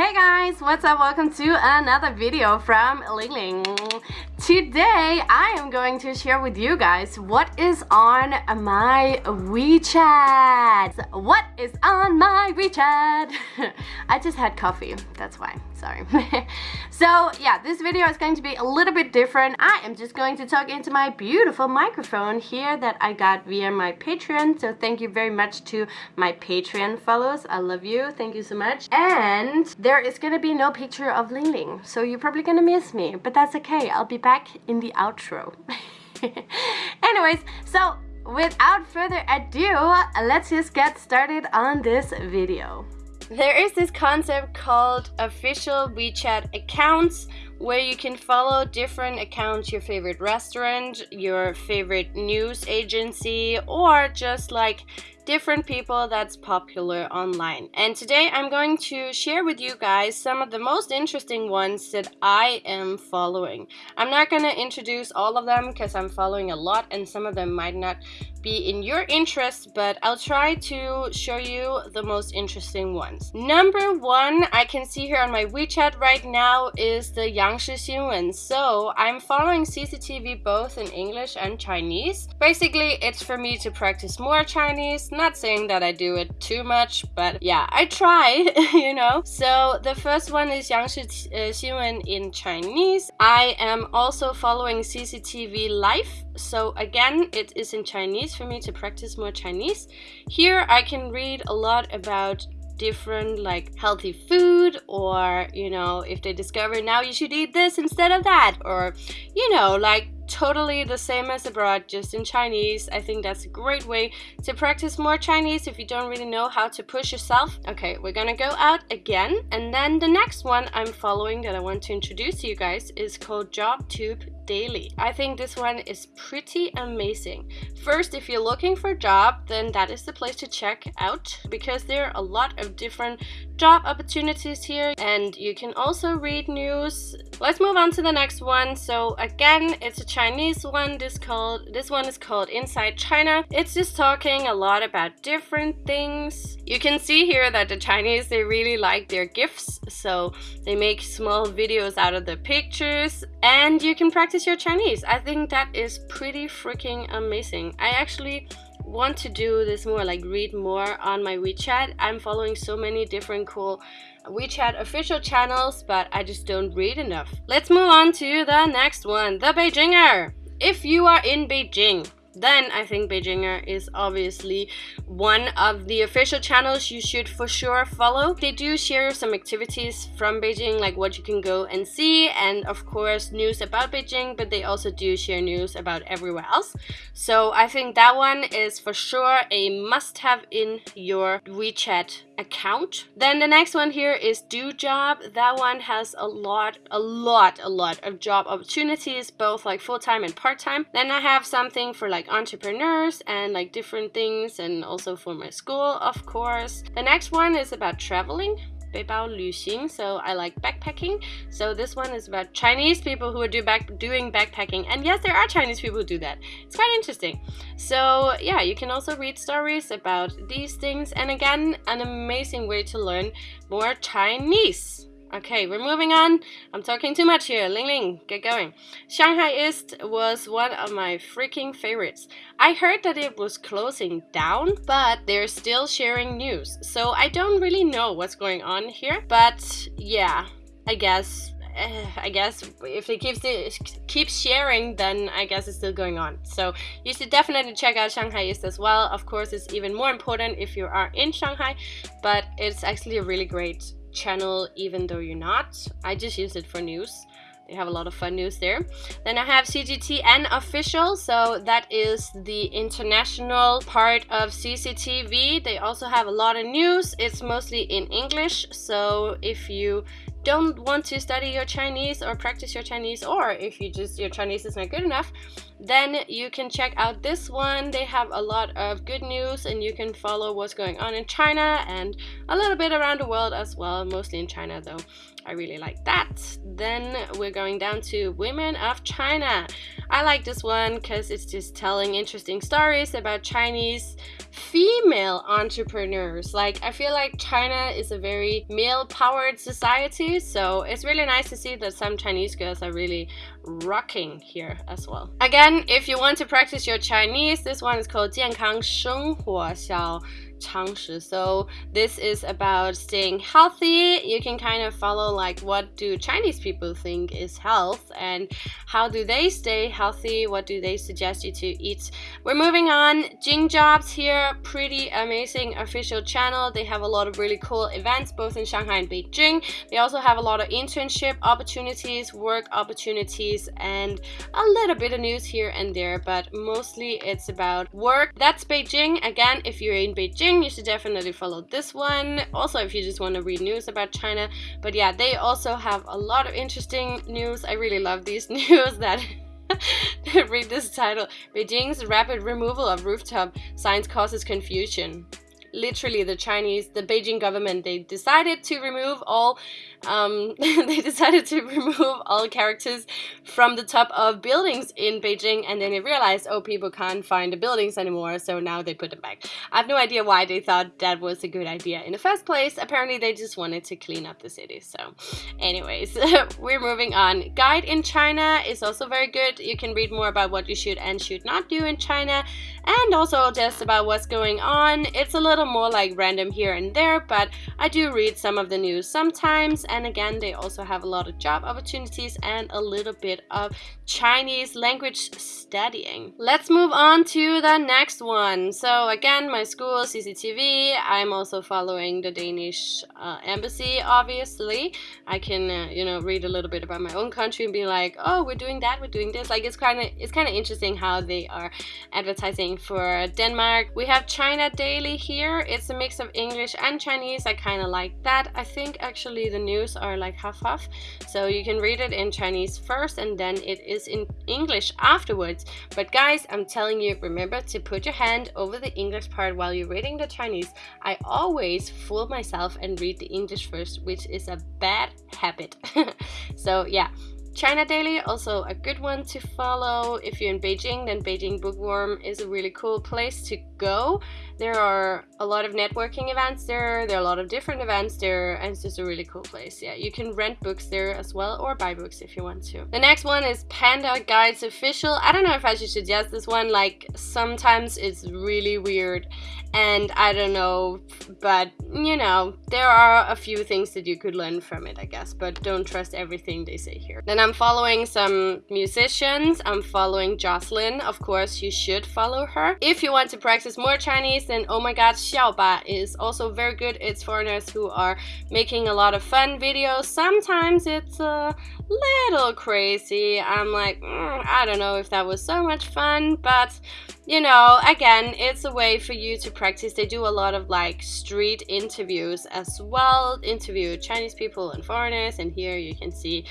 Hey guys, what's up? Welcome to another video from Ling Ling. Today I am going to share with you guys what is on my WeChat. What is on my WeChat? I just had coffee, that's why, sorry. so yeah, this video is going to be a little bit different. I am just going to talk into my beautiful microphone here that I got via my Patreon. So thank you very much to my Patreon followers. I love you, thank you so much. And there is gonna be no picture of Ling Ling, so you're probably gonna miss me, but that's okay. I'll be back back in the outro. Anyways, so without further ado, let's just get started on this video. There is this concept called official WeChat accounts where you can follow different accounts, your favorite restaurant, your favorite news agency, or just like different people that's popular online. And today I'm going to share with you guys some of the most interesting ones that I am following. I'm not going to introduce all of them because I'm following a lot and some of them might not be in your interest, but I'll try to show you the most interesting ones. Number one I can see here on my WeChat right now is the Yangshi Xinwen. So I'm following CCTV both in English and Chinese. Basically, it's for me to practice more Chinese. Not saying that I do it too much, but yeah, I try, you know. So the first one is Yangshi uh, Xinwen in Chinese. I am also following CCTV Life. So again, it is in Chinese for me to practice more Chinese. Here I can read a lot about different like healthy food or you know if they discover now you should eat this instead of that or you know like totally the same as abroad, just in Chinese. I think that's a great way to practice more Chinese if you don't really know how to push yourself. Okay, we're gonna go out again. And then the next one I'm following that I want to introduce to you guys is called JobTube Daily. I think this one is pretty amazing. First, if you're looking for a job, then that is the place to check out because there are a lot of different job opportunities here and you can also read news. Let's move on to the next one. So again, it's a Chinese one. This called this one is called Inside China. It's just talking a lot about different things. You can see here that the Chinese they really like their gifts, so they make small videos out of the pictures and you can practice your Chinese. I think that is pretty freaking amazing. I actually want to do this more like read more on my WeChat I'm following so many different cool WeChat official channels but I just don't read enough let's move on to the next one the Beijinger if you are in Beijing then I think Beijinger is obviously one of the official channels you should for sure follow. They do share some activities from Beijing, like what you can go and see, and of course news about Beijing, but they also do share news about everywhere else. So I think that one is for sure a must-have in your WeChat account. Then the next one here is Do Job. That one has a lot, a lot, a lot of job opportunities, both like full-time and part-time. Then I have something for like entrepreneurs and like different things and also for my school, of course. The next one is about traveling. 背包旅行, so I like backpacking. So this one is about Chinese people who are do back, doing backpacking. And yes, there are Chinese people who do that. It's quite interesting. So yeah, you can also read stories about these things. And again, an amazing way to learn more Chinese. Okay, we're moving on. I'm talking too much here. Ling Ling, get going. Shanghaiist was one of my freaking favorites. I heard that it was closing down, but they're still sharing news. So I don't really know what's going on here. But yeah, I guess uh, I guess if they keep keep sharing, then I guess it's still going on. So you should definitely check out Shanghaiist as well. Of course, it's even more important if you are in Shanghai, but it's actually a really great channel even though you're not. I just use it for news. They have a lot of fun news there. Then I have CGTN official, so that is the international part of CCTV. They also have a lot of news. It's mostly in English, so if you don't want to study your Chinese or practice your Chinese, or if you just your Chinese is not good enough, then you can check out this one. They have a lot of good news and you can follow what's going on in China and a little bit around the world as well, mostly in China though. I really like that. Then we're going down to Women of China. I like this one because it's just telling interesting stories about Chinese female entrepreneurs. Like, I feel like China is a very male-powered society, so it's really nice to see that some Chinese girls are really rocking here as well. Again, if you want to practice your Chinese, this one is called 健康生活小 Changshi. So this is about staying healthy. You can kind of follow like what do Chinese people think is health and how do they stay healthy? What do they suggest you to eat? We're moving on. Jing Jobs here, pretty amazing official channel. They have a lot of really cool events both in Shanghai and Beijing. They also have a lot of internship opportunities, work opportunities, and a little bit of news here and there, but mostly it's about work. That's Beijing. Again, if you're in Beijing, you should definitely follow this one. Also, if you just want to read news about China. But yeah, they also have a lot of interesting news. I really love these news that read this title. Beijing's rapid removal of rooftop signs causes confusion literally the Chinese, the Beijing government, they decided to remove all, um, they decided to remove all characters from the top of buildings in Beijing, and then they realized, oh, people can't find the buildings anymore, so now they put them back. I have no idea why they thought that was a good idea in the first place. Apparently, they just wanted to clean up the city. So, anyways, we're moving on. Guide in China is also very good. You can read more about what you should and should not do in China, and also just about what's going on. It's a little little more like random here and there, but I do read some of the news sometimes. And again, they also have a lot of job opportunities and a little bit of Chinese language studying. Let's move on to the next one. So again, my school, CCTV. I'm also following the Danish uh, embassy, obviously. I can, uh, you know, read a little bit about my own country and be like, oh, we're doing that, we're doing this. Like, it's kind of it's kind of interesting how they are advertising for Denmark. We have China Daily here it's a mix of English and Chinese. I kind of like that. I think actually the news are like half-half. So you can read it in Chinese first and then it is in English afterwards. But guys, I'm telling you, remember to put your hand over the English part while you're reading the Chinese. I always fool myself and read the English first, which is a bad habit. so yeah, China Daily, also a good one to follow. If you're in Beijing, then Beijing Bookworm is a really cool place to go. There are a lot of networking events there, there are a lot of different events there, and it's just a really cool place. Yeah, you can rent books there as well, or buy books if you want to. The next one is Panda Guides Official. I don't know if I should suggest this one, like sometimes it's really weird and I don't know, but you know, there are a few things that you could learn from it, I guess, but don't trust everything they say here. Then I'm following some musicians. I'm following Jocelyn. Of course, you should follow her. If you want to practice more Chinese, then oh my god, Xiaoba is also very good. It's foreigners who are making a lot of fun videos. Sometimes it's a little crazy. I'm like, mm, I don't know if that was so much fun, but you know, again, it's a way for you to practice. They do a lot of like street interviews as well, interview Chinese people and foreigners, and here you can see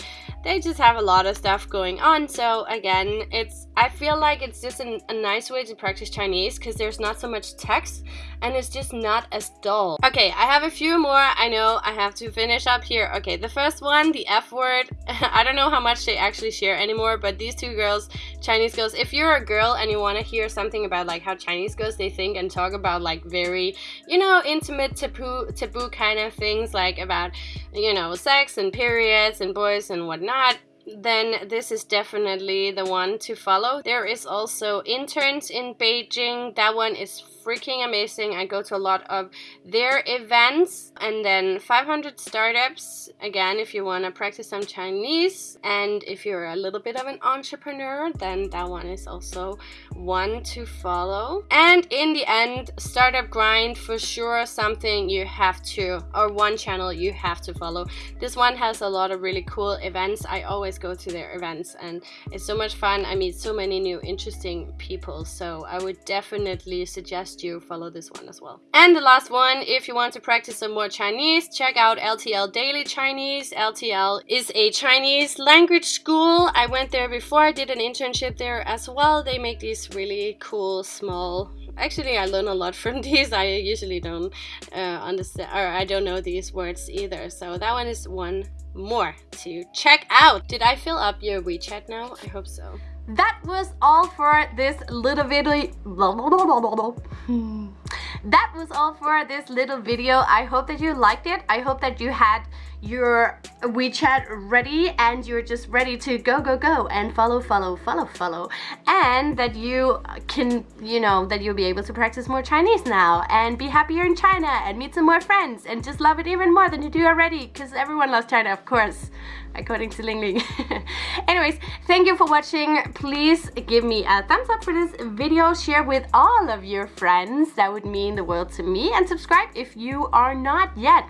they just have a lot of stuff going on. So again, it's I feel like it's just an, a nice way to practice Chinese because there's not so much text and it's just not as dull. Okay, I have a few more. I know I have to finish up here. Okay, the first one, the F word. I don't know how much they actually share anymore, but these two girls, Chinese girls, if you're a girl and you want to hear something something about like how Chinese girls they think and talk about like very, you know, intimate taboo taboo kind of things like about, you know, sex and periods and boys and whatnot then this is definitely the one to follow. There is also interns in Beijing. That one is freaking amazing. I go to a lot of their events and then 500 startups. Again, if you want to practice some Chinese and if you're a little bit of an entrepreneur, then that one is also one to follow. And in the end, Startup Grind for sure something you have to, or one channel you have to follow. This one has a lot of really cool events. I always go to their events and it's so much fun. I meet so many new interesting people so I would definitely suggest you follow this one as well. And the last one, if you want to practice some more Chinese, check out LTL Daily Chinese. LTL is a Chinese language school. I went there before, I did an internship there as well. They make these really cool small actually I learn a lot from these I usually don't uh, understand or I don't know these words either so that one is one more to check out. Did I fill up your WeChat now? I hope so. That was all for this little video. Hmm. That was all for this little video. I hope that you liked it. I hope that you had your WeChat ready and you're just ready to go go go and follow follow follow follow. And that you can you know that you'll be able to practice more Chinese now and be happier in China and meet some more friends and just love it even more than you do already because everyone loves China of course according to Ling Ling. Anyways thank you for watching. Please give me a thumbs up for this video. Share with all of your friends. That would mean the world to me. And subscribe if you are not yet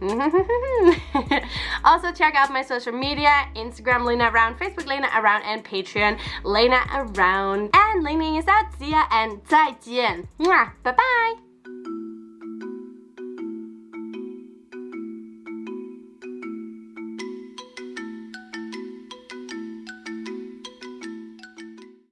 also check out my social media, Instagram Lena Around, Facebook Lena Around, and Patreon Lena Around. And Ling is out. See ya and 再见. Bye bye.